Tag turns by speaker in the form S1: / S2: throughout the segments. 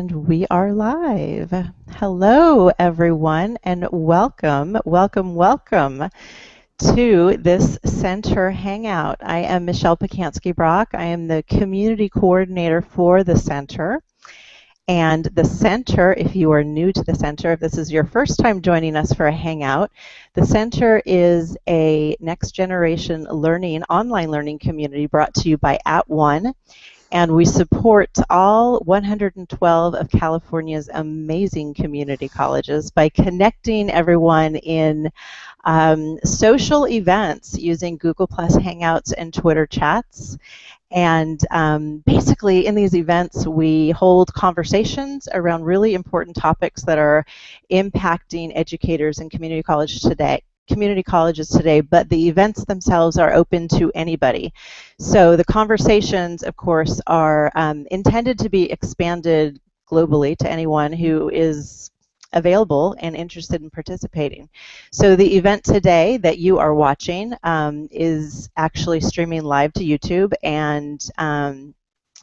S1: And we are live. Hello, everyone, and welcome, welcome, welcome to this center hangout. I am Michelle Pacansky Brock. I am the community coordinator for the center. And the center, if you are new to the center, if this is your first time joining us for a hangout, the center is a next generation learning, online learning community brought to you by At @ONE and we support all 112 of California's amazing community colleges by connecting everyone in um, social events using Google Plus Hangouts and Twitter chats. And um, basically, in these events, we hold conversations around really important topics that are impacting educators in community college today community colleges today, but the events themselves are open to anybody. So the conversations, of course, are um, intended to be expanded globally to anyone who is available and interested in participating. So the event today that you are watching um, is actually streaming live to YouTube and um,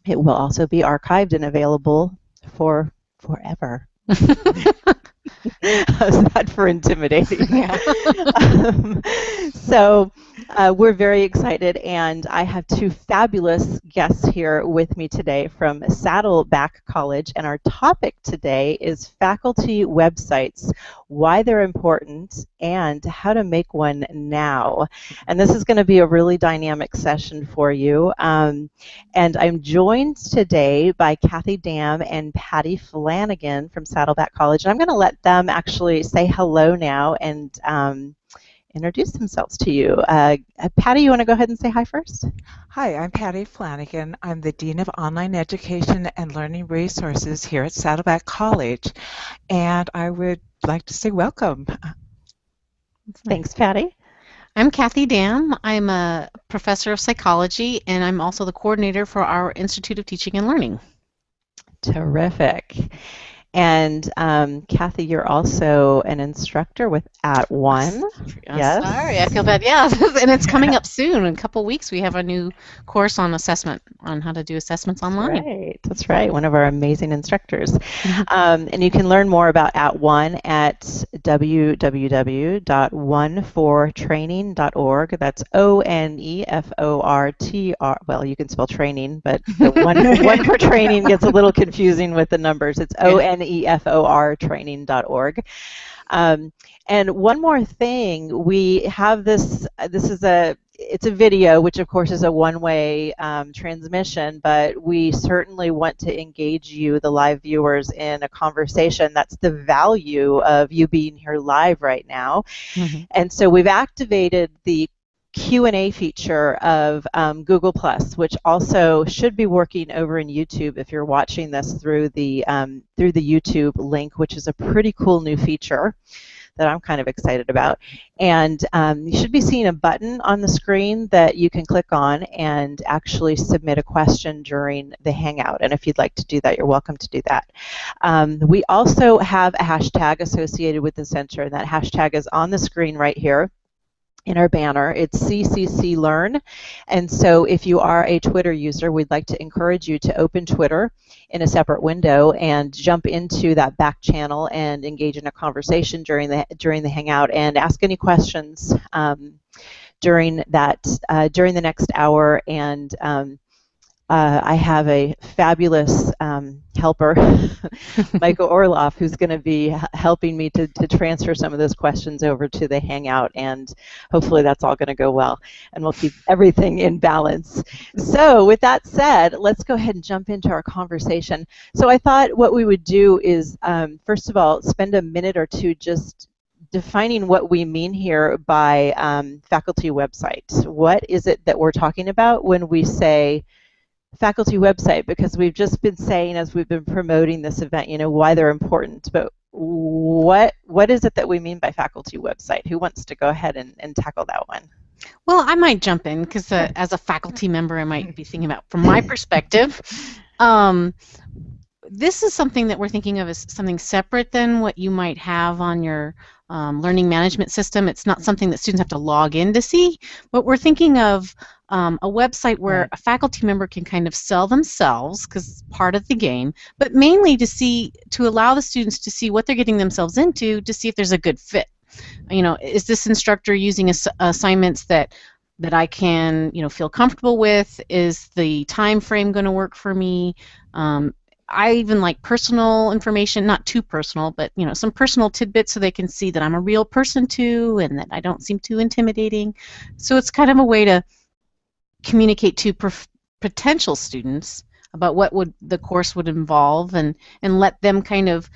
S1: it will also be archived and available for forever. How's that for intimidating? Yeah. um, so uh, we're very excited, and I have two fabulous guests here with me today from Saddleback College, and our topic today is faculty websites, why they're important, and how to make one now. And this is going to be a really dynamic session for you. Um, and I'm joined today by Kathy Dam and Patty Flanagan from Saddleback College, and I'm going to let them actually say hello now and um, introduce themselves to you. Uh, uh, Patty, you want to go ahead and say hi first?
S2: Hi, I'm Patty Flanagan. I'm the Dean of Online Education and Learning Resources here at Saddleback College, and I would like to say welcome.
S1: Thanks, Patty.
S3: I'm Kathy Dam. I'm a professor of psychology, and I'm also the coordinator for our Institute of Teaching and Learning.
S1: Terrific. And um, Kathy, you're also an instructor with At @ONE.
S3: Yes. Sorry, I feel bad. Yeah, and it's coming up soon. In a couple weeks, we have a new course on assessment, on how to do assessments online.
S1: Right. That's right. One of our amazing instructors. Mm-hmm. um, and you can learn more about At @ONE at www.onefortraining.org. That's O N E F O R T R. Well, you can spell training, but the one, one for training gets a little confusing with the numbers. It's O N N-E-F-O-R training.org. Um, and one more thing, we have this, this is a, it's a video, which of course is a one-way um, transmission, but we certainly want to engage you, the live viewers, in a conversation. That's the value of you being here live right now. Mm-hmm. And so we've activated the Q&A feature of um, Google Plus, which also should be working over in YouTube if you're watching this through the um, through the YouTube link, which is a pretty cool new feature that I'm kind of excited about. And um, you should be seeing a button on the screen that you can click on and actually submit a question during the Hangout. And if you'd like to do that, you're welcome to do that. Um, we also have a hashtag associated with the center, and that hashtag is on the screen right here in our banner. It's CCC Learn. And so if you are a Twitter user, we'd like to encourage you to open Twitter in a separate window and jump into that back channel and engage in a conversation during the during the hangout and ask any questions um, during that uh, during the next hour and um, uh, I have a fabulous um, helper, Michael Orloff, who's going to be helping me to, to transfer some of those questions over to the Hangout, and hopefully that's all going to go well, and we'll keep everything in balance. So with that said, let's go ahead and jump into our conversation. So I thought what we would do is, um, first of all, spend a minute or two just defining what we mean here by um, faculty website. What is it that we're talking about when we say faculty website because we've just been saying as we've been promoting this event, you know, why they're important. But what what is it that we mean by faculty website? Who wants to go ahead and, and tackle that one?
S3: Well, I might jump in because uh, as a faculty member, I might be thinking about from my perspective. Um, this is something that we're thinking of as something separate than what you might have on your um, learning management system. It's not something that students have to log in to see, but we're thinking of um, a website where right. a faculty member can kind of sell themselves because it's part of the game, but mainly to see to allow the students to see what they're getting themselves into to see if there's a good fit. You know, is this instructor using ass- assignments that that I can, you know, feel comfortable with? Is the time frame going to work for me? Um, I even like personal information, not too personal, but you know, some personal tidbits so they can see that I'm a real person too, and that I don't seem too intimidating. So it's kind of a way to communicate to potential students about what would the course would involve, and and let them kind of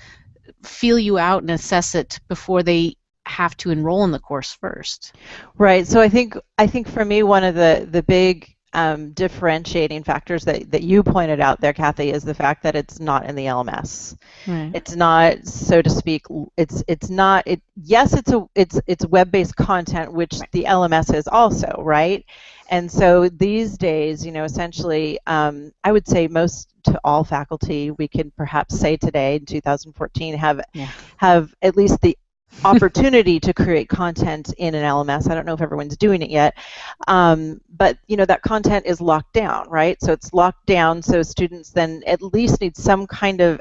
S3: feel you out and assess it before they have to enroll in the course first.
S1: Right. So I think I think for me one of the the big um, differentiating factors that, that you pointed out there, Kathy, is the fact that it's not in the LMS. Right. It's not, so to speak, it's it's not it. Yes, it's a it's it's web-based content, which right. the LMS is also, right? And so these days, you know, essentially, um, I would say most to all faculty, we can perhaps say today in 2014 have yeah. have at least the opportunity to create content in an LMS. I don't know if everyone's doing it yet, um, but you know that content is locked down, right? So it's locked down, so students then at least need some kind of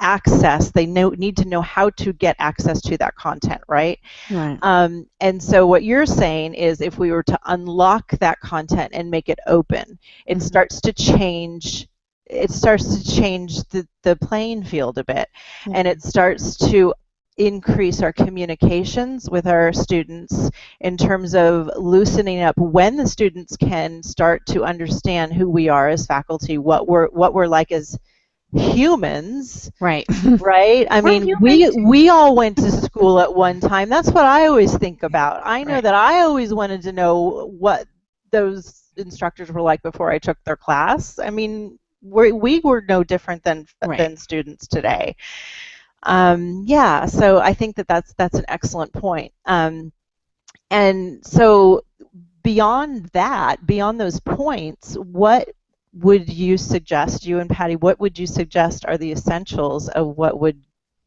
S1: access. They know, need to know how to get access to that content, right? Right. Um, and so what you're saying is, if we were to unlock that content and make it open, it mm-hmm. starts to change it starts to change the, the playing field a bit mm-hmm. and it starts to increase our communications with our students in terms of loosening up when the students can start to understand who we are as faculty, what we're what we're like as humans.
S3: Right.
S1: Right? I mean, we we all went to school at one time. That's what I always think about. I know right. that I always wanted to know what those instructors were like before I took their class. I mean, we we were no different than right. than students today. Um, yeah, so I think that that's that's an excellent point. Um, and so beyond that, beyond those points, what would you suggest, you and Patty, what would you suggest are the essentials of what would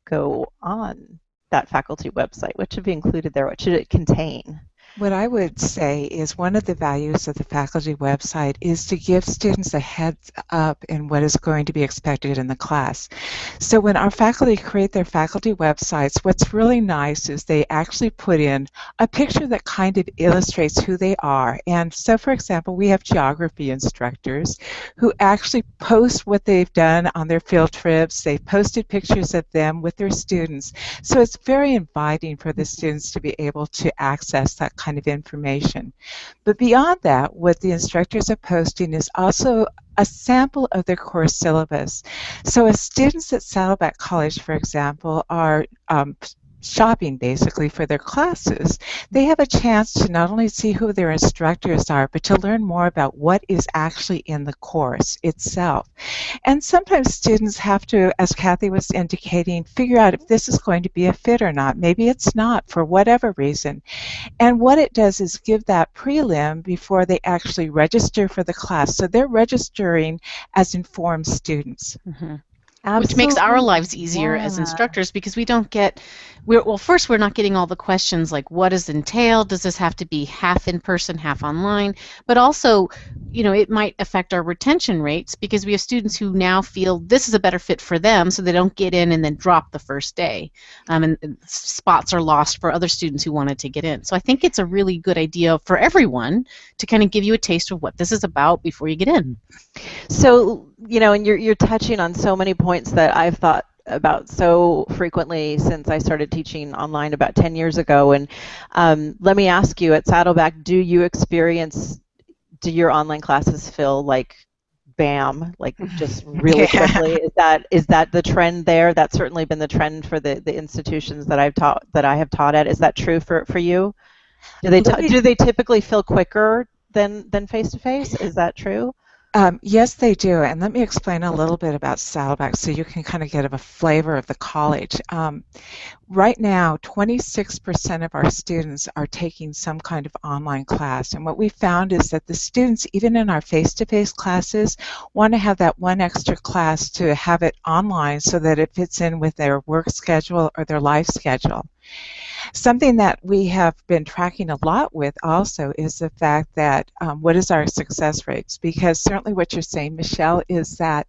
S1: go on that faculty website? What should be included there? What should it contain?
S2: What I would say is one of the values of the faculty website is to give students a heads up in what is going to be expected in the class. So when our faculty create their faculty websites, what's really nice is they actually put in a picture that kind of illustrates who they are. And so for example, we have geography instructors who actually post what they've done on their field trips. They've posted pictures of them with their students. So it's very inviting for the students to be able to access that kind kind of information. But beyond that, what the instructors are posting is also a sample of their course syllabus. So as students at Saddleback College, for example, are um, shopping basically for their classes, they have a chance to not only see who their instructors are, but to learn more about what is actually in the course itself. And sometimes students have to, as Kathy was indicating, figure out if this is going to be a fit or not. Maybe it's not for whatever reason. And what it does is give that prelim before they actually register for the class. So they're registering as informed students.
S3: Mm-hmm. Absolutely. Which makes our lives easier yeah. as instructors because we don't get we're, well first we're not getting all the questions like what does entail does this have to be half in person half online but also you know it might affect our retention rates because we have students who now feel this is a better fit for them so they don't get in and then drop the first day um, and, and spots are lost for other students who wanted to get in so i think it's a really good idea for everyone to kind of give you a taste of what this is about before you get in
S1: so you know and you're, you're touching on so many points that i've thought about so frequently since I started teaching online about 10 years ago. And um, let me ask you at Saddleback, do you experience, do your online classes feel like bam, like just really yeah. quickly? Is that is that the trend there? That's certainly been the trend for the, the institutions that I've taught that I have taught at. Is that true for, for you? Do they do they typically feel quicker than than face to face? Is that true?
S2: Um, yes, they do. And let me explain a little bit about Saddleback so you can kind of get a flavor of the college. Um, right now, 26% of our students are taking some kind of online class. And what we found is that the students, even in our face-to-face classes, want to have that one extra class to have it online so that it fits in with their work schedule or their life schedule. Something that we have been tracking a lot with also is the fact that um, what is our success rates? Because certainly what you're saying, Michelle, is that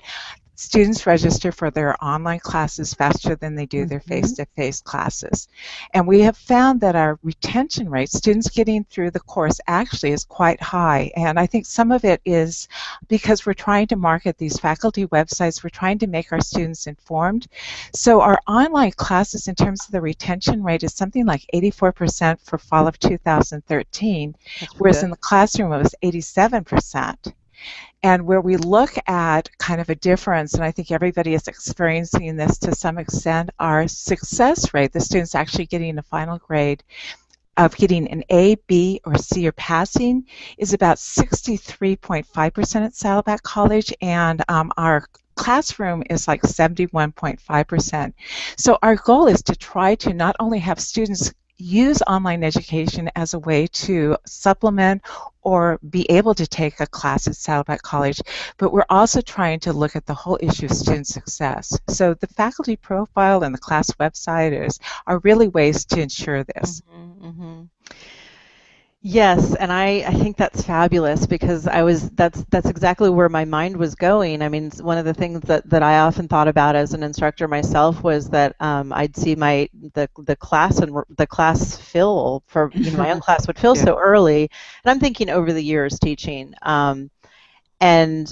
S2: students register for their online classes faster than they do their mm-hmm. face-to-face classes. And we have found that our retention rate, students getting through the course actually is quite high. And I think some of it is because we're trying to market these faculty websites, we're trying to make our students informed. So our online classes in terms of the retention rate is something like 84% for fall of 2013, whereas good. in the classroom it was 87%. And where we look at kind of a difference, and I think everybody is experiencing this to some extent, our success rate, the students actually getting a final grade of getting an A, B, or C or passing is about 63.5% at Saddleback College, and um, our classroom is like 71.5%. So our goal is to try to not only have students use online education as a way to supplement or be able to take a class at Saddleback College, but we're also trying to look at the whole issue of student success. So the faculty profile and the class website is, are really ways to ensure this. Mm-hmm, mm-hmm.
S1: Yes, and I, I think that's fabulous because I was that's that's exactly where my mind was going. I mean, one of the things that, that I often thought about as an instructor myself was that um, I'd see my the the class and the class fill for you know, my own class would fill yeah. so early, and I'm thinking over the years teaching, um, and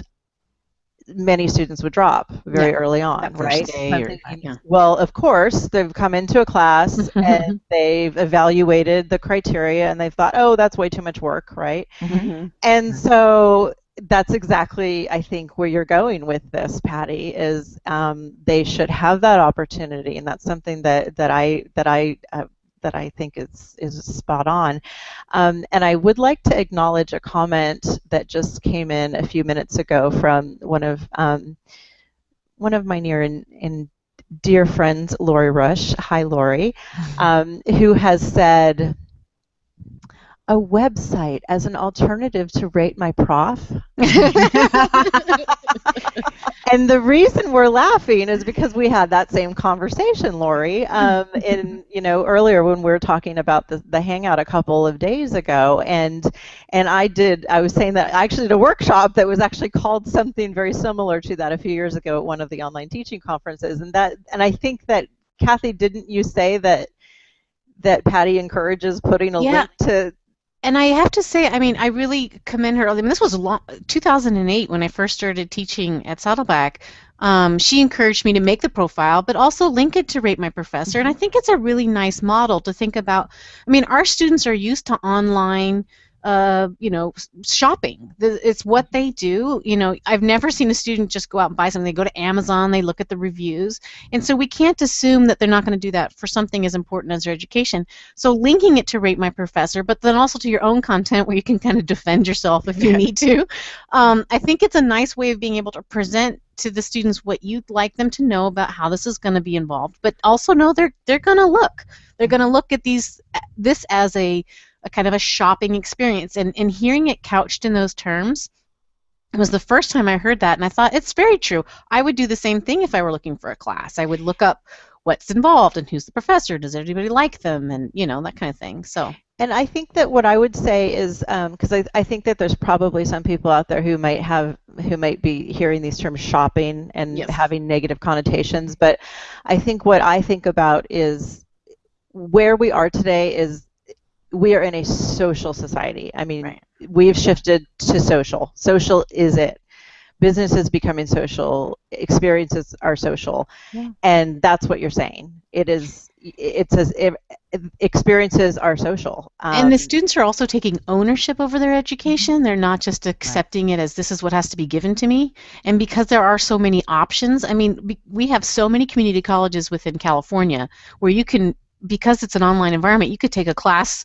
S1: many students would drop very yeah, early on, right? Or, yeah. Well, of course, they've come into a class and they've evaluated the criteria and they've thought, oh, that's way too much work, right? Mm-hmm. And so that's exactly, I think, where you're going with this, Patty. Is um, they should have that opportunity, and that's something that that I that I uh, that I think is, is spot on. Um, and I would like to acknowledge a comment that just came in a few minutes ago from one of um, one of my near and, and dear friends, Lori Rush. Hi, Lori, um, who has said a website as an alternative to Rate My Prof. and the reason we're laughing is because we had that same conversation, Lori, um, in you know earlier when we were talking about the, the hangout a couple of days ago, and and I did I was saying that I actually did a workshop that was actually called something very similar to that a few years ago at one of the online teaching conferences, and that and I think that Kathy, didn't you say that that Patty encourages putting a yeah. link to
S3: and I have to say, I mean, I really commend her. I mean, this was long, 2008 when I first started teaching at Saddleback. Um, she encouraged me to make the profile, but also link it to Rate My Professor. And I mm-hmm. think it's a really nice model to think about. I mean, our students are used to online uh, you know, shopping. It's what they do. You know, I've never seen a student just go out and buy something. They go to Amazon, they look at the reviews, and so we can't assume that they're not going to do that for something as important as their education. So linking it to Rate My Professor, but then also to your own content where you can kind of defend yourself if you yeah. need to. Um, I think it's a nice way of being able to present to the students what you'd like them to know about how this is going to be involved, but also know they're they're going to look. They're going to look at these this as a a kind of a shopping experience. And, and hearing it couched in those terms was the first time I heard that, and I thought it's very true. I would do the same thing if I were looking for a class. I would look up what's involved and who's the professor, does anybody like them, and you know that kind of thing. So.
S1: And I think that what I would say is because um, I, I think that there's probably some people out there who might have who might be hearing these terms shopping and yes. having negative connotations, but I think what I think about is where we are today is we are in a social society. I mean, right. we've shifted to social. Social is it. Business is becoming social. Experiences are social, yeah. and that's what you're saying. It is. It says it, experiences are social.
S3: Um, and the um, students are also taking ownership over their education. They're not just accepting right. it as this is what has to be given to me. And because there are so many options, I mean, we have so many community colleges within California where you can because it's an online environment, you could take a class,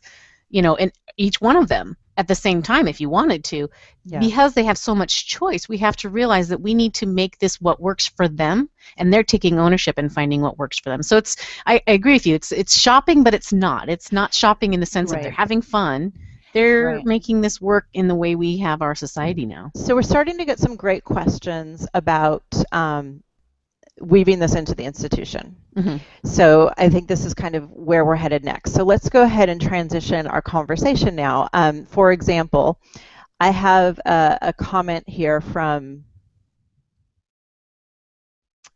S3: you know, in each one of them at the same time if you wanted to.
S1: Yeah.
S3: Because they have so much choice, we have to realize that we need to make this what works for them, and they're taking ownership and finding what works for them. So it's, I, I agree with you. It's it's shopping, but it's not. It's not shopping in the sense that they're having fun. They're
S1: Right.
S3: making this work in the way we have our society now.
S1: So we're starting to get some great questions about um, weaving this into the institution.
S3: Mhm.
S1: So I think this is kind of where we're headed next. So let's go ahead and transition our conversation now. Um, for example, I have a, a comment here from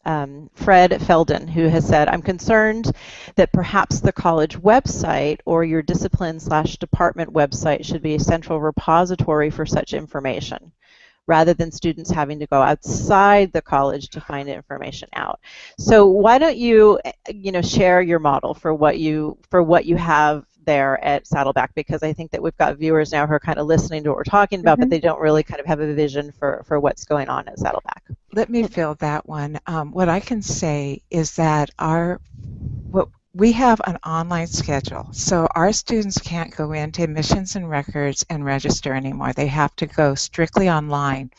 S1: um, Fred Felden, who has said, I'm concerned that perhaps the college website or your discipline slash department website should be a central repository for such information rather than students having to go outside the college to find information out. So why don't you, you know, share your model for what you for what you have there at Saddleback because I think that we've got viewers now who are kind of listening to what we're talking about, but
S3: Mhm.
S1: they don't really kind of have a vision for, for what's going on at Saddleback.
S2: Let me fill that one. Um, what I can say is that our what we have an online schedule, so our students can't go into admissions and records and register anymore. They have to go strictly online.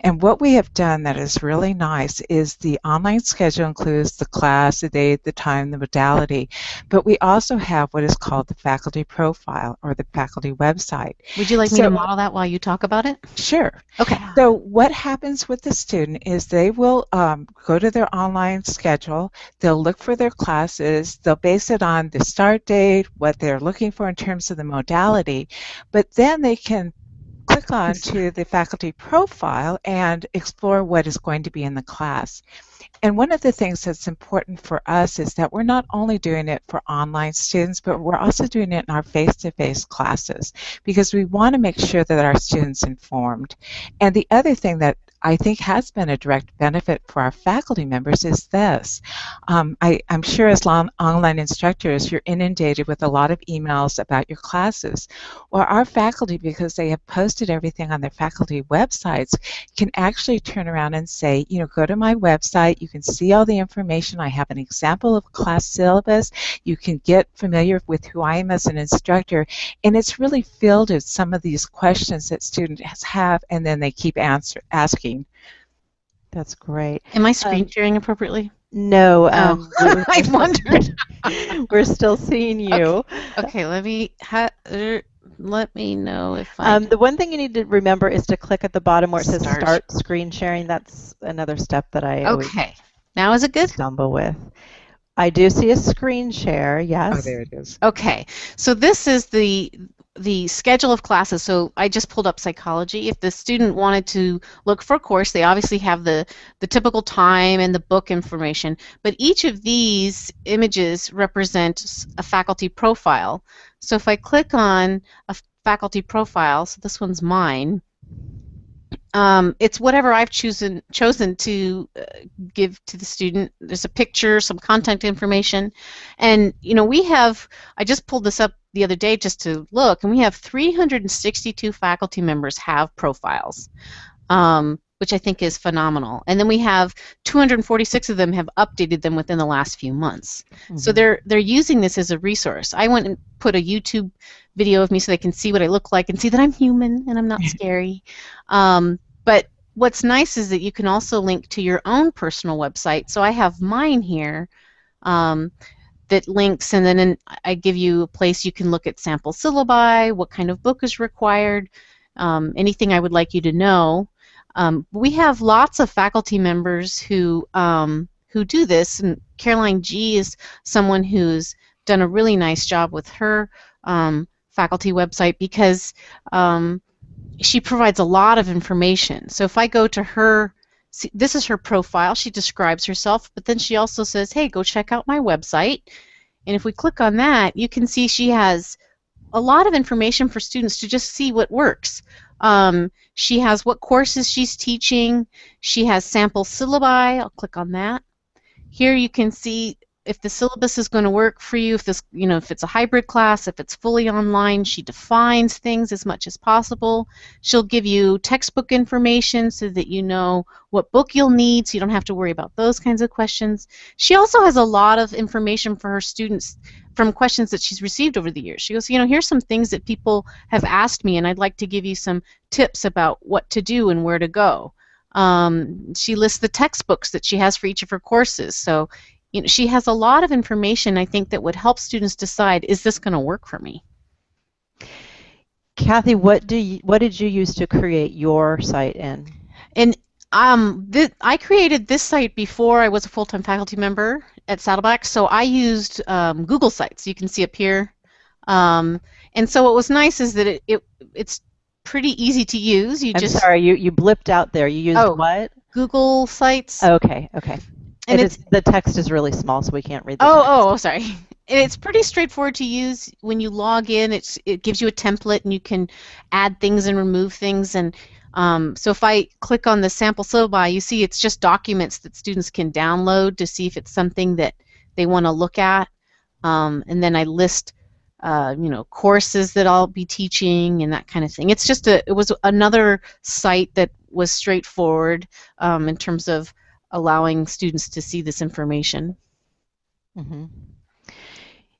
S2: And what we have done that is really nice is the online schedule includes the class, the date, the time, the modality, but we also have what is called the faculty profile or the faculty website.
S3: Would you like me to model that while you talk about it?
S2: Sure.
S3: Okay.
S2: So what happens with the student is they will um, go to their online schedule, they'll look for their classes, they'll base it on the start date, what they're looking for in terms of the modality, but then they can click on to the faculty profile and explore what is going to be in the class. And one of the things that's important for us is that we're not only doing it for online students, but we're also doing it in our face-to-face classes because we want to make sure that our students informed. And the other thing that I think has been a direct benefit for our faculty members is this. Um, I, I'm sure as lon- online instructors, you're inundated with a lot of emails about your classes. Well, our faculty, because they have posted everything on their faculty websites, can actually turn around and say, you know, go to my website, you can see all the information. I have an example of class syllabus. You can get familiar with who I am as an instructor. And it's really filled with some of these questions that students have, and then they keep answer, asking.
S1: That's great.
S3: Am I screen
S1: Um,
S3: sharing appropriately?
S1: No,
S3: Oh,
S1: um, we're-
S3: I wondered.
S1: we're still seeing you.
S3: Okay, let me ha- er, let me know if I.
S1: Um, the one thing you need to remember is to click at the bottom where it says
S3: Start.
S1: start screen sharing. That's another step that I
S3: okay, now is it good?
S1: stumble with. I do see a screen share, yes.
S2: Oh, there it is.
S3: Okay, so this is the the schedule of classes. So I just pulled up psychology. If the student wanted to look for a course, they obviously have the the typical time and the book information. But each of these images represents a faculty profile. So if I click on a faculty profile, so this one's mine. Um, it's whatever I've chosen chosen to uh, give to the student. There's a picture, some contact information, and you know we have. I just pulled this up the other day just to look, and we have 362 faculty members have profiles, um, which I think is phenomenal. And then we have 246 of them have updated them within the last few months. So
S1: Mhm.
S3: they're they're using this as a resource. I went and put a YouTube video of me so they can see what I look like and see that I'm human and I'm not scary. Um, but what's nice is that you can also link to your own personal website. So I have mine here um, that links, and then in, I give you a place you can look at sample syllabi, what kind of book is required, um, anything I would like you to know. Um, we have lots of faculty members who um, who do this, and Caroline G is someone who's done a really nice job with her um, faculty website because um, she provides a lot of information. So if I go to her, see, this is her profile. She describes herself, but then she also says, "Hey, go check out my website." And if we click on that, you can see she has a lot of information for students to just see what works. Um, she has what courses she's teaching. She has sample syllabi. I'll click on that. Here you can see if the syllabus is going to work for you, if this, you know, if it's a hybrid class, if it's fully online, she defines things as much as possible. She'll give you textbook information so that you know what book you'll need, so you don't have to worry about those kinds of questions. She also has a lot of information for her students from questions that she's received over the years. She goes, you know, here's some things that people have asked me, and I'd like to give you some tips about what to do and where to go. Um, she lists the textbooks that she has for each of her courses. So you know, she has a lot of information I think that would help students decide is this going to work for me.
S1: Kathy, what do you, what did you use to create your site in?
S3: And um, th- I created this site before I was a full-time faculty member at Saddleback, so I used um, Google Sites. You can see up here. Um, and so what was nice is that it, it it's pretty easy to use. You
S1: I'm
S3: just
S1: sorry, you, you blipped out there. You used
S3: Oh.
S1: what?
S3: Google Sites.
S1: Okay, okay.
S3: And
S1: It
S3: it's
S1: the text is really small, so we can't read the
S3: Oh,
S1: text.
S3: oh, oh, sorry. And it's pretty straightforward to use. When you log in, it's it gives you a template, and you can add things and remove things. And um, so if I click on the sample syllabi, you see it's just documents that students can download to see if it's something that they want to look at. Um, and then I list, uh, you know, courses that I'll be teaching and that kind of thing. It's just a it was another site that was straightforward um, in terms of allowing students to see this information.
S1: hmm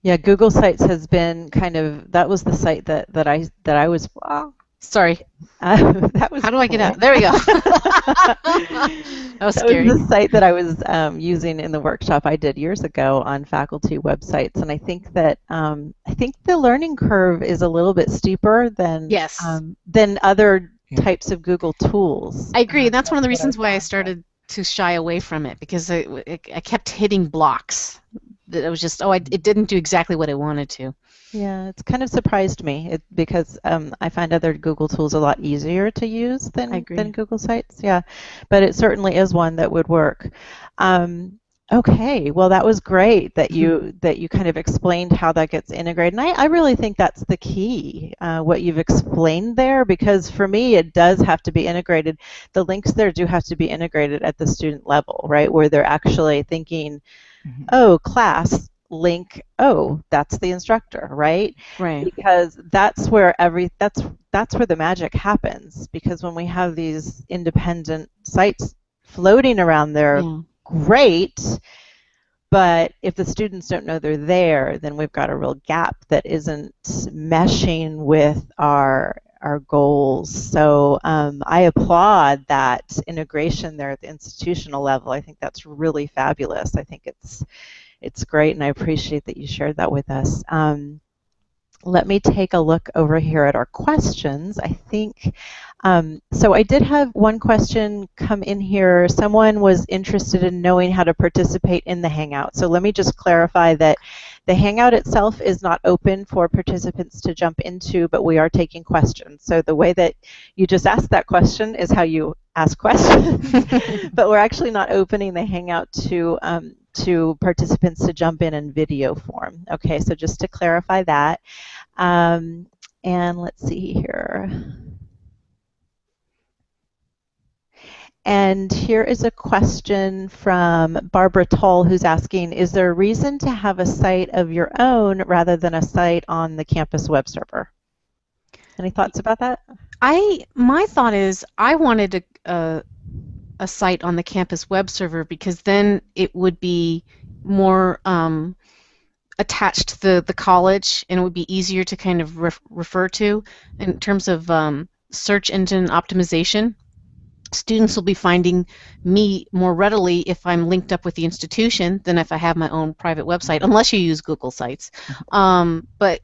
S1: Yeah, Google Sites has been kind of that was the site that that I that I was. Wow,
S3: Sorry.
S1: uh, that was.
S3: How do I get out? There we go. that was
S1: That
S3: scary.
S1: was the site that I was um, using in the workshop I did years ago on faculty websites, and I think that um, I think the learning curve is a little bit steeper than
S3: Yes.
S1: um, than other
S2: Yeah.
S1: types of Google tools.
S3: I agree, and that's one of the
S2: That's what I
S3: reasons why I started to shy away from it because I, I, kept hitting blocks. That it was just oh, I, it didn't do exactly what I wanted to.
S1: Yeah, it's kind of surprised me it, because um, I find other Google tools a lot easier to use than than Google Sites. Yeah, but it certainly is one that would work. Um, okay, well that was great that you that you kind of explained how that gets integrated, and I, I really think that's the key uh, what you've explained there because for me it does have to be integrated. The links there do have to be integrated at the student level, right, where they're actually thinking,
S2: Mhm.
S1: oh, class link, oh, that's the instructor, right?
S3: Right.
S1: because that's where every that's that's where the magic happens because when we have these independent sites floating around there
S3: Yeah.
S1: Great but if the students don't know they're there then we've got a real gap that isn't meshing with our our goals. So um, i applaud that integration there at the institutional level. I think that's really fabulous. I think it's it's great and i appreciate that you shared that with us. Um, let me take a look over here at our questions. I think, um, so I did have one question come in here. Someone was interested in knowing how to participate in the Hangout. So let me just clarify that the Hangout itself is not open for participants to jump into, but we are taking questions. So the way that you just asked that question is how you ask questions. but we're actually not opening the Hangout to um, to participants to jump in in video form. Okay, so just to clarify that. Um, and let's see here. And here is a question from Barbara Toll who's asking, is there a reason to have a site of your own rather than a site on the campus web server? Any thoughts about that?
S3: I my thought is I wanted a, a a site on the campus web server because then it would be more um, attached to the, the college and it would be easier to kind of ref, refer to in terms of um, search engine optimization. Students will be finding me more readily if I'm linked up with the institution than if I have my own private website, unless you use Google Sites. Um, but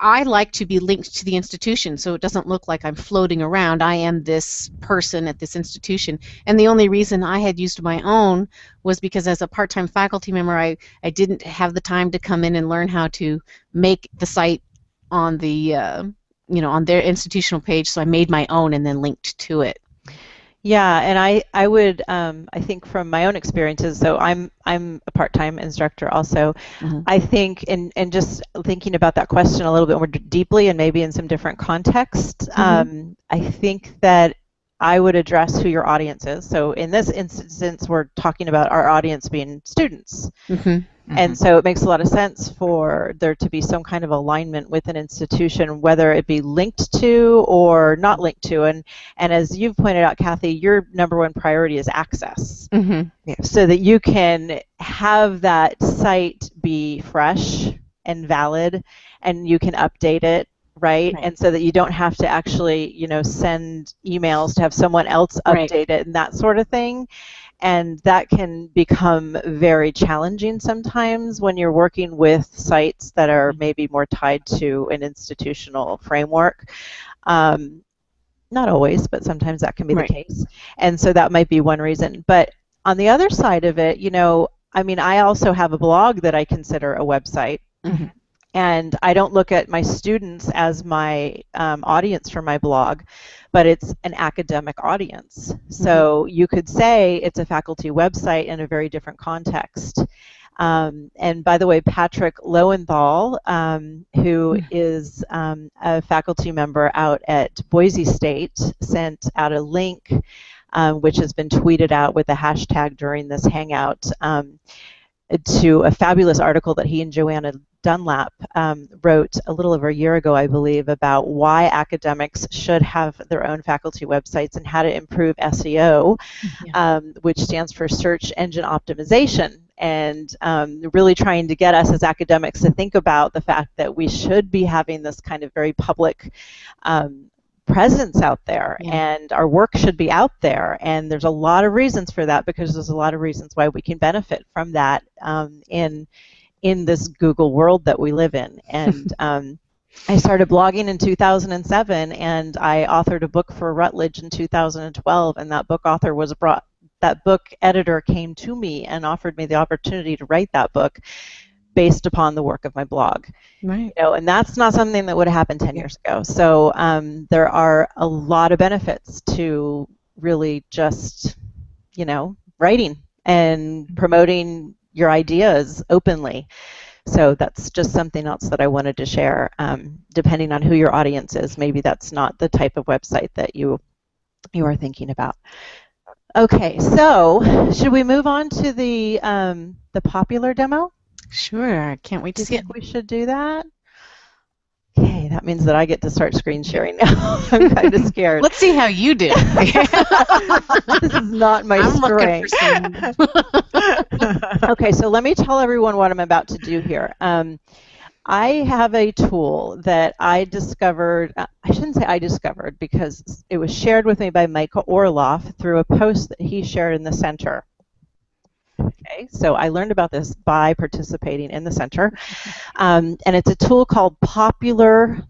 S3: I like to be linked to the institution so it doesn't look like I'm floating around. I am this person at this institution. And the only reason I had used my own was because as a part time faculty member, I, I didn't have the time to come in and learn how to make the site on the. Uh, you know, on their institutional page, so I made my own and then linked to it.
S1: Yeah, and I, I would um, I think from my own experiences, so I'm I'm a part-time instructor also.
S3: Mhm.
S1: I think and and just thinking about that question a little bit more deeply and maybe in some different context,
S3: Mhm.
S1: um, I think that I would address who your audience is. So in this instance, we're talking about our audience being students.
S3: Mm-hmm.
S1: Mm-hmm. And so it makes a lot of sense for there to be some kind of alignment with an institution, whether it be linked to or not linked to. And and as you've pointed out, Kathy, your number one priority is access,
S3: mm-hmm.
S1: so that you can have that site be fresh and valid, and you can update it Right? right? And so that you don't have to actually, you know, send emails to have someone else update right. it and that sort of thing and that can become very challenging sometimes when you're working with sites that are mm-hmm. maybe more tied to an institutional framework. Um, not always, but sometimes that can be right. the case. And so that might be one reason. But on the other side of it, you know, I mean, I also have a blog that I consider a website. Mm-hmm. And I don't look at my students as my um, audience for my blog but it's an academic audience. So mm-hmm. you could say it's a faculty website in a very different context. Um, and by the way, Patrick Lowenthal, um, who mm. um, a faculty member out at Boise State, sent out a link um, which has been tweeted out with a hashtag during this hangout um, to a fabulous article that he and Joanna Dunlap um, wrote a little over a year ago, I believe, about why academics should have their own faculty websites and how to improve SEO, yeah. um, which stands for Search Engine Optimization. And um, really trying to get us as academics to think about the fact that we should be having this kind of very public um, presence out there yeah. and our work should be out there and there's a lot of reasons for that because there's a lot of reasons why we can benefit from that um, in in this Google world that we live in. And um, I started blogging in 2007, and I authored a book for Routledge in 2012, and that book author was brought. That book editor came to me and offered me the opportunity to write that book based upon the work of my blog.
S3: Right.
S1: You know, and that's not something that would have happened 10 years ago. So um, there are a lot of benefits to really just, you know, writing and promoting your ideas openly. So that's just something else that I wanted to share. Um, depending on who your audience is, maybe that's not the type of website that you you are thinking about. Okay, so should we move on to the um, the popular demo?
S3: Sure, can't wait to see it.
S1: We should do that. Okay, that means that I get to start screen sharing now. I'm kind of scared.
S3: Let's see how you do.
S1: this is not my
S3: I'm
S1: strength.
S3: Some...
S1: okay, so let me tell everyone what I'm about to do here. Um, I have a tool that I discovered, uh, I shouldn't say I discovered because it was shared with me by Michael Orloff through a post that he shared in the center. Okay, so I learned about this by participating in the center. Um, and it's a tool called Populr.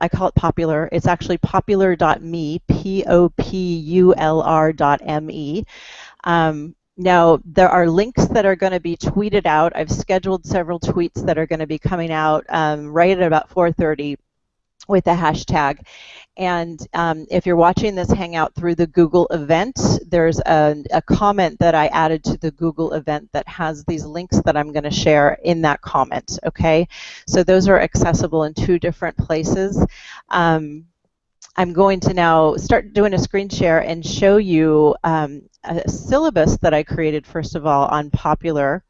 S1: I call it Popular. It's actually populr.me, P O P U L R.me. Um, now, there are links that are going to be tweeted out. I've scheduled several tweets that are going to be coming out um, right at about 4.30 with the hashtag. And um, if you're watching this Hangout through the Google event, there's a, a, comment that I added to the Google event that has these links that I'm going to share in that comment, okay? So those are accessible in two different places. Um, I'm going to now start doing a screen share and show you um, a syllabus that I created, first of all, on Populr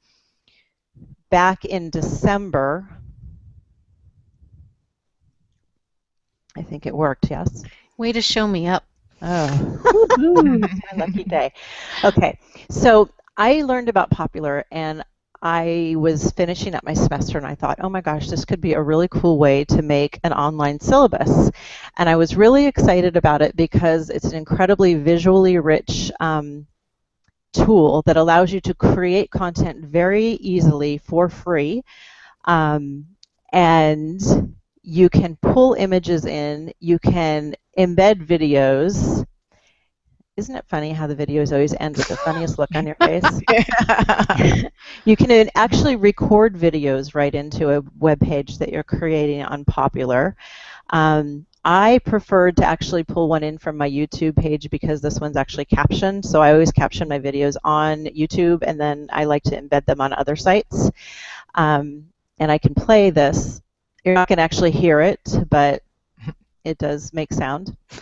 S1: back in December I think it worked, yes?
S3: Way to show me up.
S1: Oh, lucky day. Okay, so I learned about Populr and I was finishing up my semester and I thought, oh my gosh, this could be a really cool way to make an online syllabus. And I was really excited about it because it's an incredibly visually rich um, tool that allows you to create content very easily for free. Um, and you can pull images in, you can embed videos. Isn't it funny how the videos always end with the funniest look on your face? you can actually record videos right into a web page that you're creating on Populr. Um, I preferred to actually pull one in from my YouTube page because this one's actually captioned. So I always caption my videos on YouTube and then I like to embed them on other sites. Um, and I can play this you're not going to actually hear it, but it does make sound.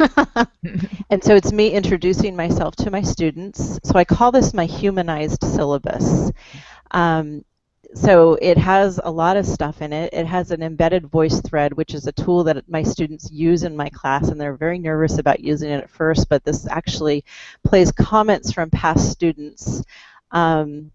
S1: and so it's me introducing myself to my students. So I call this my humanized syllabus. Um, so it has a lot of stuff in it. It has an embedded VoiceThread, which is a tool that my students use in my class, and they're very nervous about using it at first, but this actually plays comments from past students. Um,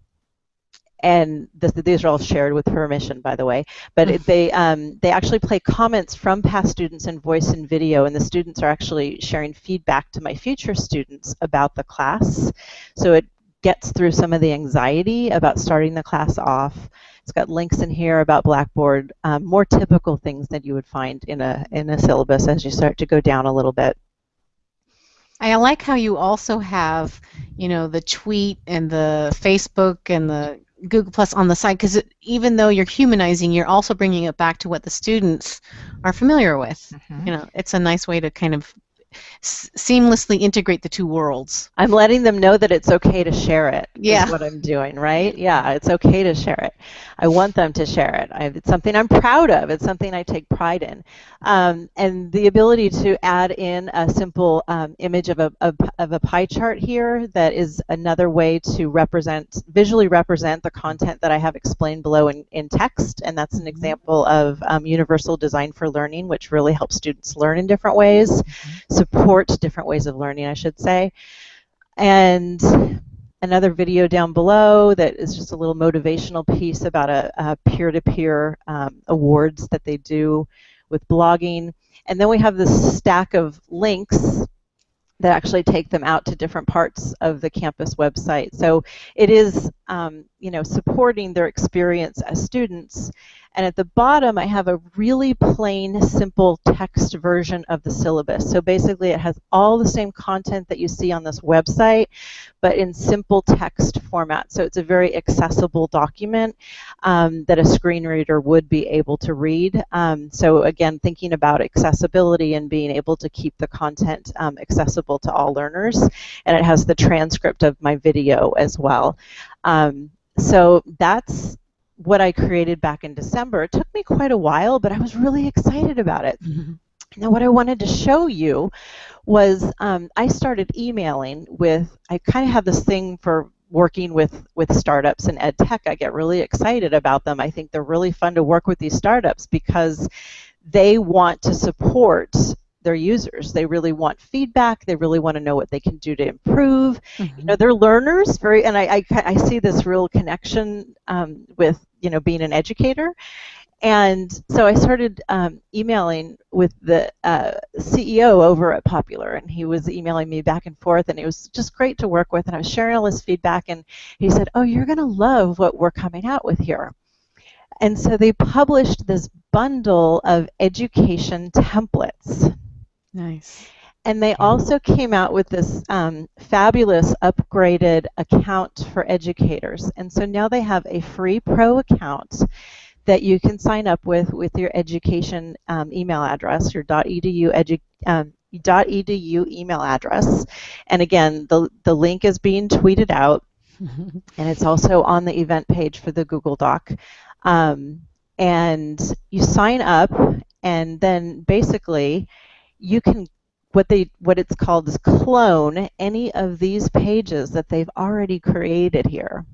S1: and this, these are all shared with permission, by the way. But it, they um, they actually play comments from past students in voice and video, and the students are actually sharing feedback to my future students about the class. So it gets through some of the anxiety about starting the class off. It's got links in here about Blackboard, um, more typical things that you would find in a in a syllabus as you start to go down a little bit.
S3: I like how you also have, you know, the tweet and the Facebook and the Google Plus on the side because even though you're humanizing, you're also bringing it back to what the students are familiar with. Mm-hmm. You know, it's a nice way to kind of seamlessly integrate the two worlds.
S1: I'm letting them know that it's okay to share it.
S3: Yeah.
S1: what I'm doing, right? Yeah, it's okay to share it. I want them to share it. I, it's something I'm proud of. It's something I take pride in. Um, and the ability to add in a simple um, image of a, of, of a pie chart here that is another way to represent, visually represent the content that I have explained below in, in text. And that's an mm-hmm. example of um, universal design for learning, which really helps students learn in different ways. Mm-hmm support different ways of learning, I should say. And another video down below that is just a little motivational piece about a, peer-to-peer um, awards that they do with blogging. And then we have this stack of links that actually take them out to different parts of the campus website. So it is, um, you know, supporting their experience as students and at the bottom, I have a really plain, simple text version of the syllabus. So basically, it has all the same content that you see on this website, but in simple text format. So it's a very accessible document um, that a screen reader would be able to read. Um, so again, thinking about accessibility and being able to keep the content um, accessible to all learners. And it has the transcript of my video as well. Um, so that's what I created back in December. It took me quite a while, but I was really excited about it. Mm-hmm. Now, what I wanted to show you was um, I started emailing with, I kind of have this thing for working with, with startups in ed tech. I get really excited about them. I think they're really fun to work with these startups because they want to support their users. They really want feedback. They really want to know what they can do to improve. Mm-hmm. You know, they're learners. Very, and I, I, I see this real connection um, with you know being an educator. And so I started um, emailing with the uh, CEO over at Populr, and he was emailing me back and forth, and it was just great to work with. And I was sharing all his feedback, and he said, "Oh, you're going to love what we're coming out with here." And so they published this bundle of education templates.
S3: Nice.
S1: And they also came out with this um, fabulous upgraded account for educators. And so now they have a free pro account that you can sign up with with your education um, email address, your .edu edu, um, .edu email address. And again, the, the link is being tweeted out, and it's also on the event page for the Google Doc. Um, and you sign up, and then basically you can what they what it's called is clone any of these pages that they've already created here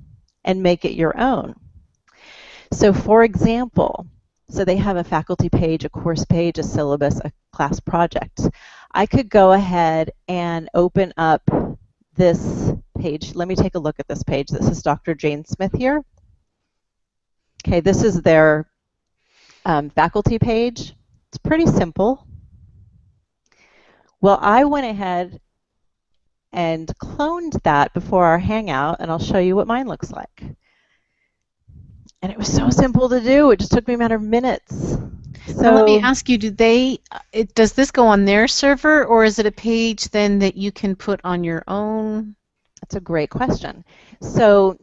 S1: and make it your own. So for example, so they have a faculty page, a course page, a syllabus, a class project. I could go ahead and open up this page. Let me take a look at this page. This is Dr. Jane Smith here. Okay, this is their um, faculty page. It's pretty simple. Well, I went ahead and cloned that before our hangout, and I'll show you what mine looks like. And it was so simple to do. It just took me a matter of minutes.
S3: So now let me ask you: Do they? Uh, it, does this go on their server, or is it a page then that you can put on your own?
S1: That's a great question. So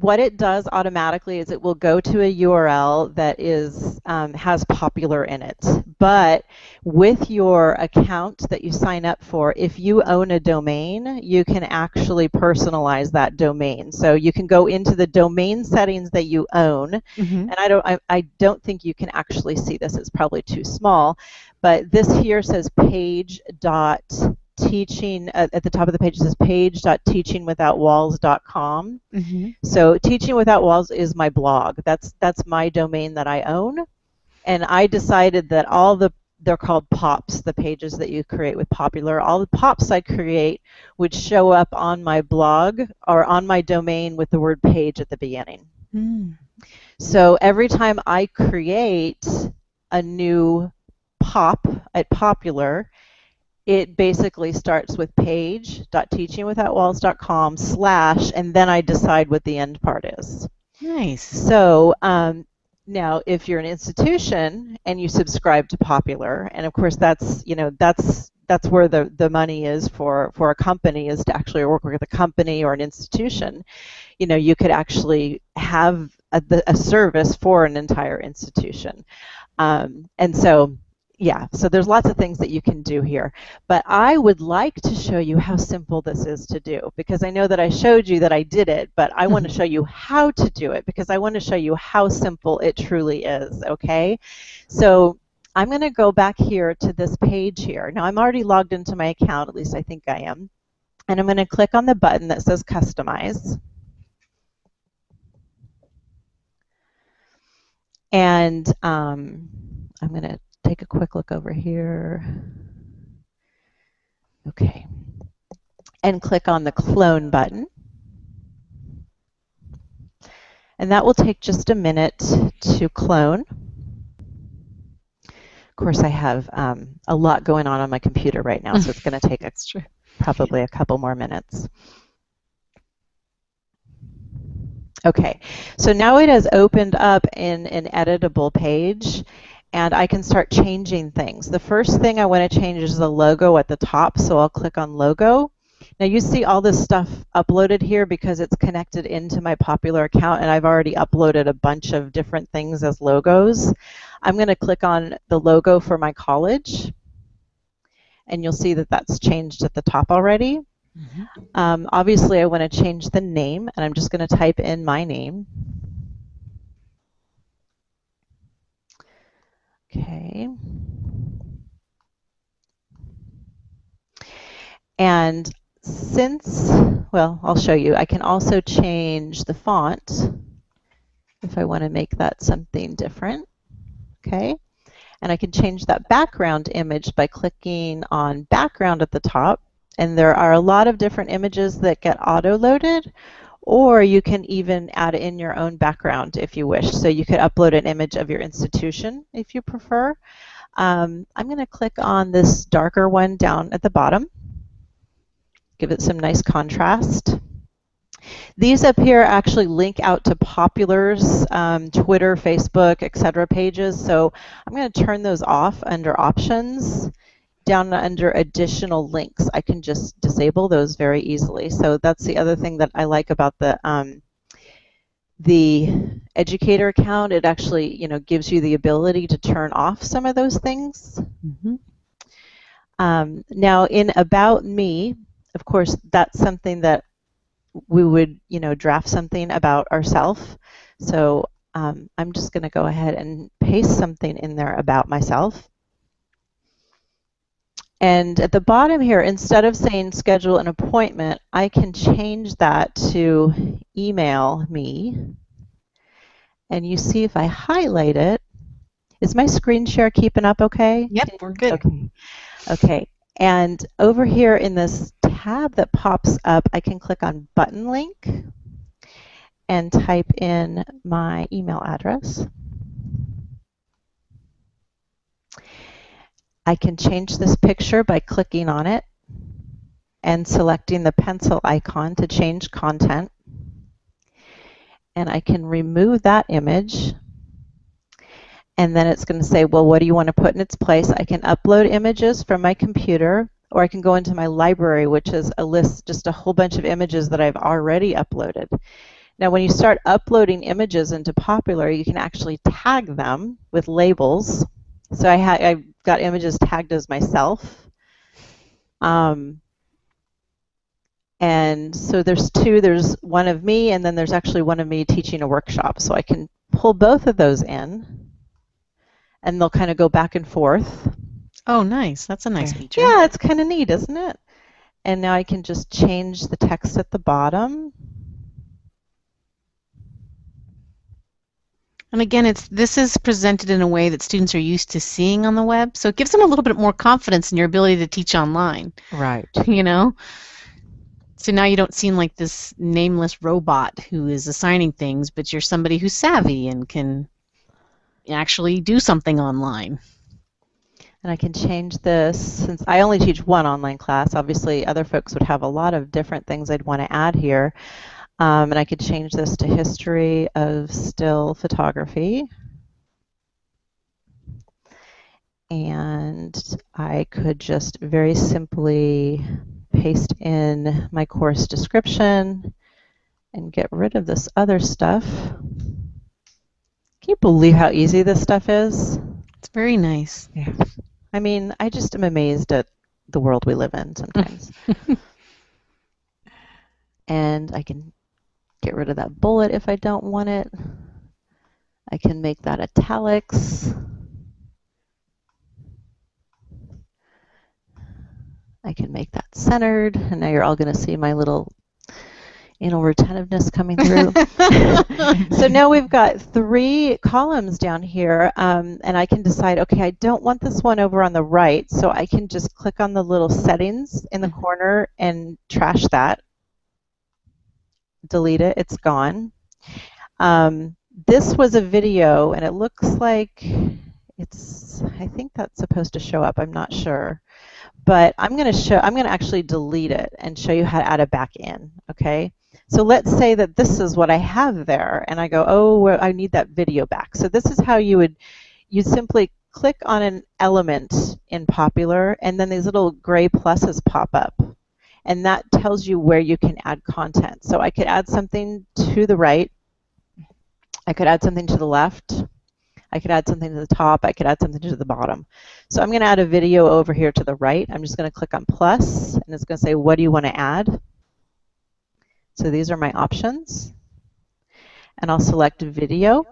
S1: what it does automatically is it will go to a URL that is um, has populr in it. But with your account that you sign up for, if you own a domain, you can actually personalize that domain. So you can go into the domain settings that you own, mm-hmm. and I don't I, I don't think you can actually see this. It's probably too small. but this here says page dot teaching at, at the top of the page it says page.teachingwithoutwalls.com
S3: Mm-hmm.
S1: so teaching without walls is my blog. That's that's my domain that i own. And i decided that all the they're called pops the pages that you create with Populr. All the pops i create would show up on my blog or on my domain with the word page at the beginning.
S3: Mm.
S1: so every time I create a new pop at Populr, it basically starts with page.teachingwithoutwalls.com slash, and then I decide what the end part is.
S3: Nice.
S1: So um, now, if you're an institution and you subscribe to Populr, and of course that's you know that's that's where the, the money is for, for a company is to actually work with a company or an institution. You know, you could actually have a, a service for an entire institution. Um, and so, yeah, so there's lots of things that you can do here. But I would like to show you how simple this is to do because I know that I showed you that I did it, but I want to show you how to do it because I want to show you how simple it truly is, okay? So I'm going to go back here to this page here. Now I'm already logged into my account, at least I think I am. And I'm going to click on the button that says Customize. And um, I'm going to take a quick look over here. Okay. And click on the Clone button. And that will take just a minute to clone. Of course, I have um, a lot going on on my computer right now, so it's going to take probably a couple more minutes. Okay, so now it has opened up in an editable page, and I can start changing things. The first thing I want to change is the logo at the top, so I'll click on Logo. Now you see all this stuff uploaded here because it's connected into my Populr account and I've already uploaded a bunch of different things as logos. I'm going to click on the logo for my college and you'll see that that's changed at the top already.
S3: Mhm.
S1: Um, obviously I want to change the name and I'm just going to type in my name. Okay. And since, well, I'll show you, I can also change the font if I want to make that something different. Okay. And I can change that background image by clicking on background at the top. And there are a lot of different images that get auto-loaded, or you can even add in your own background if you wish. So you could upload an image of your institution if you prefer. Um, I'm going to click on this darker one down at the bottom give it some nice contrast. These up here actually link out to Populr's um, Twitter, Facebook, etc. pages. So I'm going to turn those off under Options. Down under Additional Links, I can just disable those very easily. So that's the other thing that I like about the um, the educator account. It actually, you know, gives you the ability to turn off some of those things.
S3: Mhm.
S1: Um, now, in About Me, of course, that's something that we would, you know, draft something about ourselves. So um, I'm just going to go ahead and paste something in there about myself. And at the bottom here, instead of saying schedule an appointment, I can change that to email me. And you see if I highlight it, is my screen share keeping up okay?
S3: Yep, we're good.
S1: Okay. Okay. And over here in this tab that pops up, I can click on button link and type in my email address. I can change this picture by clicking on it and selecting the pencil icon to change content. And I can remove that image and then it's going to say, well, what do you want to put in its place? I can upload images from my computer, or I can go into my library, which is a list, just a whole bunch of images that I've already uploaded. Now, when you start uploading images into Populr, you can actually tag them with labels. So I ha I've got images tagged as myself. Um, and so there's two. There's one of me, and then there's actually one of me teaching a workshop. So I can pull both of those in and they'll kind of go back and forth.
S3: Oh, nice. That's a nice feature.
S1: Yeah, it's kind of neat, isn't it? And now I can just change the text at the bottom.
S3: And again, it's this is presented in a way that students are used to seeing on the web, so it gives them a little bit more confidence in your ability to teach online.
S2: Right.
S3: You know. So now you don't seem like this nameless robot who is assigning things, but you're somebody who's savvy and can actually do something online.
S1: And I can change this since I only teach one online class. Obviously, other folks would have a lot of different things I'd want to add here. Um, and I could change this to history of still photography. And I could just very simply paste in my course description and get rid of this other stuff. Can you believe how easy this stuff is?
S3: It's very nice.
S2: Yeah.
S1: I mean, I just am amazed at the world we live in sometimes. and I can get rid of that bullet if I don't want it. I can make that italics. I can make that centered, and now you're all going to see my little anal retentiveness coming through. so now we've got three columns down here, um, and I can decide, okay, I don't want this one over on the right, so I can just click on the little settings in the corner and trash that. Delete it, it's gone. Um, this was a video, and it looks like it's, I think that's supposed to show up, I'm not sure. But I'm going to show, I'm going to actually delete it and show you how to add it back in, okay? So let's say that this is what I have there, and I go, oh, I need that video back. So this is how you would, you simply click on an element in Populr, and then these little gray pluses pop up. And that tells you where you can add content. So I could add something to the right. I could add something to the left. I could add something to the top. I could add something to the bottom. So I'm going to add a video over here to the right. I'm just going to click on plus, and it's going to say, what do you want to add? So these are my options. And I'll select video.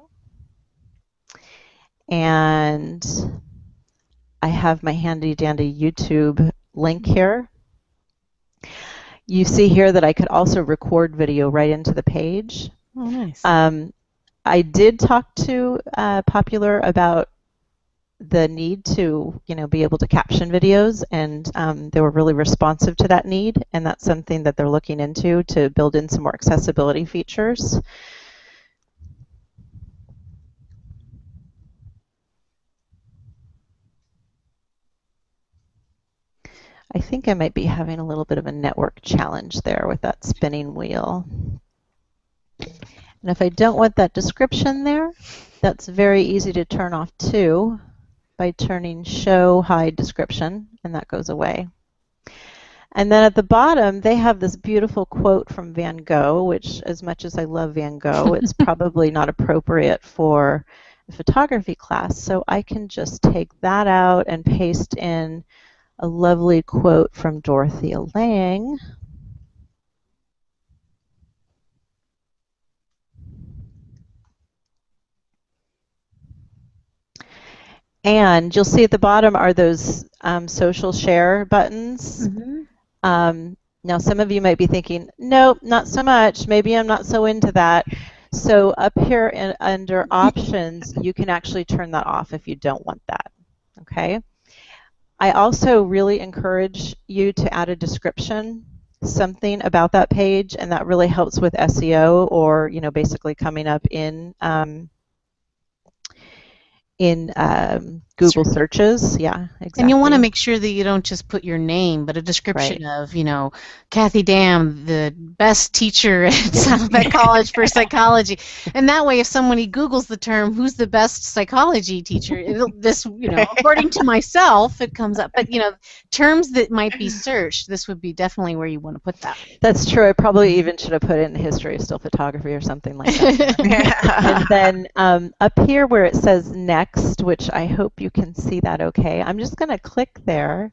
S1: And I have my handy dandy YouTube link here. You see here that I could also record video right into the page.
S3: Oh, nice.
S1: Um, I did talk to uh, Populr about the need to, you know, be able to caption videos, and um, they were really responsive to that need, and that's something that they're looking into to build in some more accessibility features. I think I might be having a little bit of a network challenge there with that spinning wheel. And if I don't want that description there, that's very easy to turn off too by turning show hide description and that goes away. And then at the bottom they have this beautiful quote from Van Gogh, which as much as I love Van Gogh, it's probably not appropriate for a photography class. So I can just take that out and paste in a lovely quote from Dorothea Lange. And you'll see at the bottom are those um, social share buttons.
S3: Mhm.
S1: Um, now, some of you might be thinking, nope, not so much. Maybe I'm not so into that. So up here in, under options, you can actually turn that off if you don't want that. Okay. I also really encourage you to add a description, something about that page, and that really helps with SEO or, you know, basically coming up in um, in um, Google searches. Yeah, exactly.
S3: And you want to make sure that you don't just put your name, but a description of, you know, Kathy Dam, the best teacher at Saddleback College for psychology. And that way, if somebody Googles the term, who's the best psychology teacher, it'll, this, you know, according to myself, it comes up. But, you know, terms that might be searched, this would be definitely where you want to put that.
S1: That's true. I probably even should have put in the history of still photography or something like that. and then um, up here where it says next, which I hope you can see that okay, I'm just going to click there.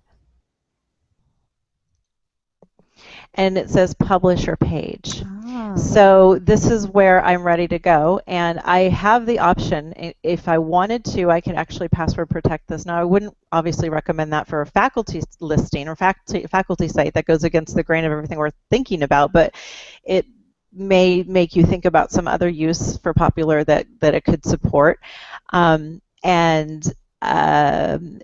S1: And it says publisher page. So this is where I'm ready to go, and I have the option, if I wanted to, I could actually password protect this. Now, I wouldn't obviously recommend that for a faculty listing or faculty, faculty site that goes against the grain of everything we're thinking about, but it may make you think about some other use for Populr that, that it could support. Um, and um,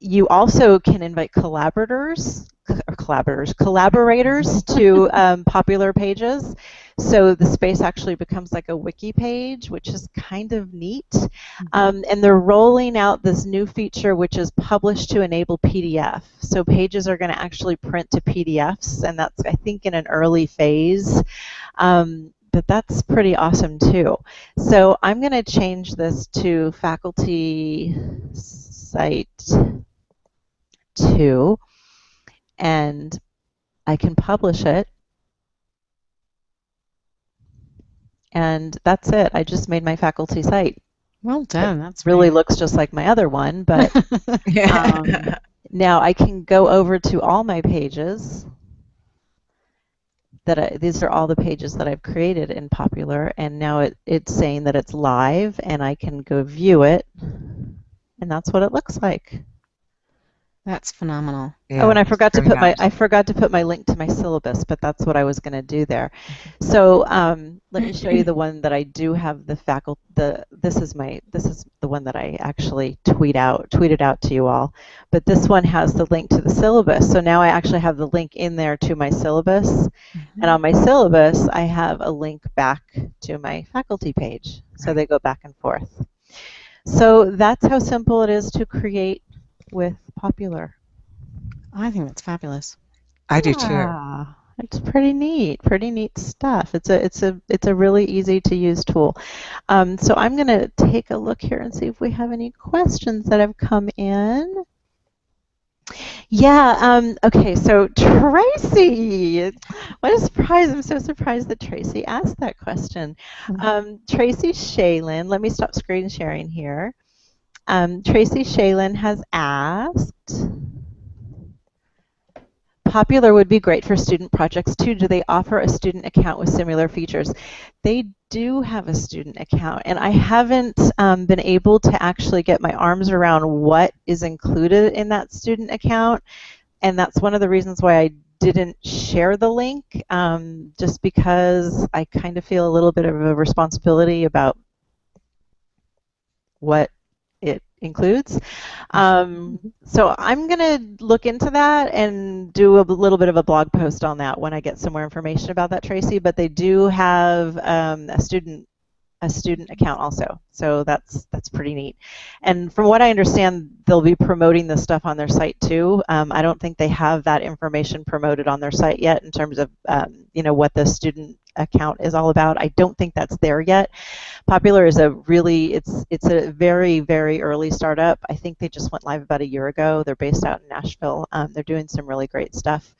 S1: you also can invite collaborators collaborators, collaborators to um, Populr pages. So the space actually becomes like a wiki page, which is kind of neat. Mm-hmm. Um, and they're rolling out this new feature, which is publish to enable PDF. So pages are going to actually print to PDFs, and that's, I think, in an early phase. Um, but that's pretty awesome too. So I'm going to change this to faculty site 2 and I can publish it. And that's it. I just made my faculty site.
S3: Well done. It that's
S1: really looks just like my other one, but um, now I can go over to all my pages. That I, these are all the pages that I've created in Populr, and now it, it's saying that it's live, and I can go view it, and that's what it looks like.
S3: That's phenomenal.
S1: Yeah, oh, and I forgot to put my I forgot to put my link to my syllabus, but that's what I was going to do there. So um, let me show you the one that I do have the faculty. The this is my this is the one that I actually tweet out tweeted out to you all. But this one has the link to the syllabus. So now I actually have the link in there to my syllabus, mm-hmm. and on my syllabus I have a link back to my faculty page. So they go back and forth. So that's how simple it is to create with Populr.
S3: I think that's fabulous.
S2: I do too.
S1: It's pretty neat, pretty neat stuff. It's a it's a it's a really easy to use tool. Um, so I'm going to take a look here and see if we have any questions that have come in. Yeah, um, okay, so Tracy, what a surprise. I'm so surprised that Tracy asked that question. Mm-hmm. Um, Tracy Shaylin, let me stop screen sharing here. Um, Tracy Shaylin has asked, Populr would be great for student projects too. Do they offer a student account with similar features? They do have a student account, and I haven't um, been able to actually get my arms around what is included in that student account, and that's one of the reasons why I didn't share the link, um, just because I kind of feel a little bit of a responsibility about what includes. Um, so I'm going to look into that and do a little bit of a blog post on that when I get some more information about that, Tracy. But they do have um, a student a student account also. So that's that's pretty neat. And from what I understand, they'll be promoting this stuff on their site too. Um, I don't think they have that information promoted on their site yet in terms of um, you know what the student account is all about. I don't think that's there yet. Populr is a really it's it's a very very early startup. I think they just went live about a year ago. They're based out in Nashville. Um, they're doing some really great stuff,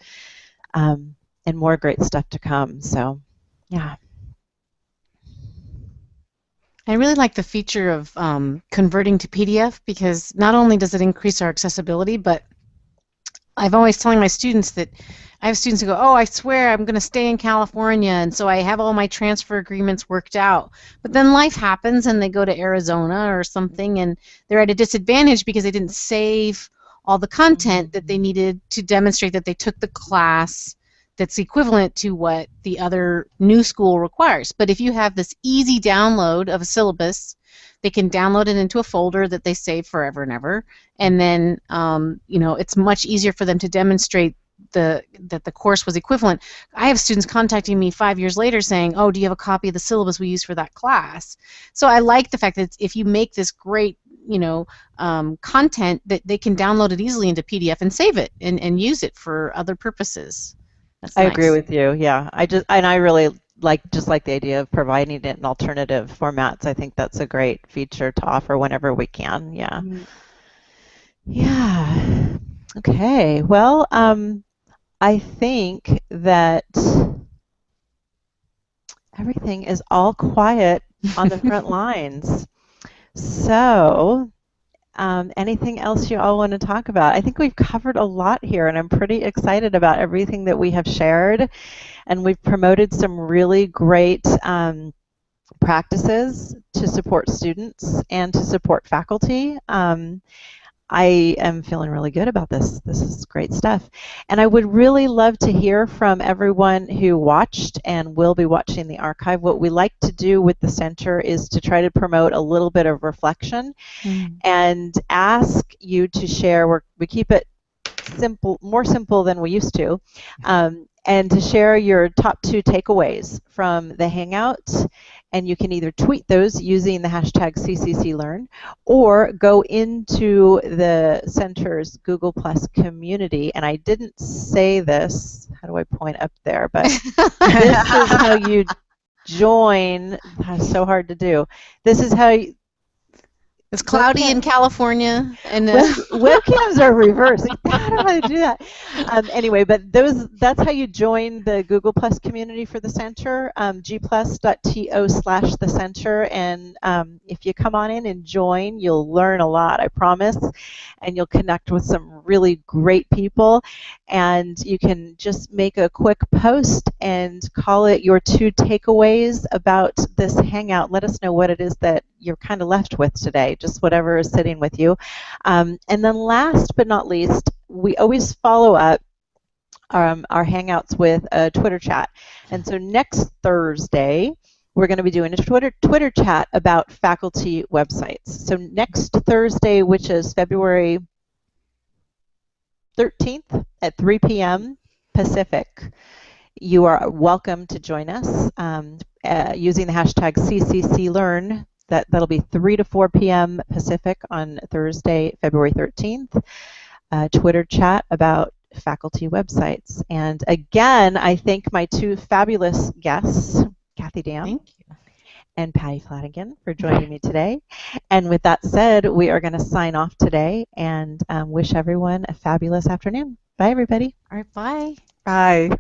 S1: um, and more great stuff to come. So, yeah.
S3: I really like the feature of um, converting to PDF because not only does it increase our accessibility, but I've always telling my students that I have students who go, "Oh, I swear I'm going to stay in California, and so I have all my transfer agreements worked out." But then life happens, and they go to Arizona or something, and they're at a disadvantage because they didn't save all the content that they needed to demonstrate that they took the class that's equivalent to what the other new school requires. But if you have this easy download of a syllabus, they can download it into a folder that they save forever and ever, and then um, you know it's much easier for them to demonstrate the that the course was equivalent. I have students contacting me five years later saying, "Oh, do you have a copy of the syllabus we used for that class?" So I like the fact that if you make this great you know um, content that they can download it easily into PDF and save it and, and use it for other purposes.
S1: That's I nice. agree with you. Yeah, I just and I really like just like the idea of providing it in alternative formats. I think that's a great feature to offer whenever we can. Yeah. Mm-hmm. Yeah. Okay. Well, um, I think that everything is all quiet on the front lines. So Um, anything else you all want to talk about? I think we've covered a lot here, and I'm pretty excited about everything that we have shared. And we've promoted some really great um, practices to support students and to support faculty. Um, I am feeling really good about this. This is great stuff. And I would really love to hear from everyone who watched and will be watching the archive. What we like to do with the center is to try to promote a little bit of reflection mm. and ask you to share. We're, we keep it simple, more simple than we used to. Um, and to share your top two takeaways from the Hangout and you can either tweet those using the hashtag CCCLearn or go into the center's Google Plus community. And I didn't say this, how do I point up there? But this is how you join. That's so hard to do. This is how you,
S3: it's cloudy Webcam. in California, and
S1: Web, webcams are reversed. How do I do that? Um, anyway, but those—that's how you join the Google Plus community for the center. Um, gplus.to slash the center, and um, if you come on in and join, you'll learn a lot. I promise, and you'll connect with some really great people. And you can just make a quick post and call it your two takeaways about this hangout. Let us know what it is that you're kind of left with today, just whatever is sitting with you. Um, and then last but not least, we always follow up um, our Hangouts with a Twitter chat. And so next Thursday, we're going to be doing a Twitter Twitter chat about faculty websites. So next Thursday, which is February 13th at 3 p.m. Pacific, you are welcome to join us um, uh, using the hashtag CCCLearn that, that'll be 3 to 4 p.m. Pacific on Thursday, February 13th. Uh, Twitter chat about faculty websites. And again, I thank my two fabulous guests, Kathy Dam and Patty Flanagan, for joining me today. And with that said, we are going to sign off today and um, wish everyone a fabulous afternoon. Bye, everybody.
S3: All right, bye.
S1: Bye.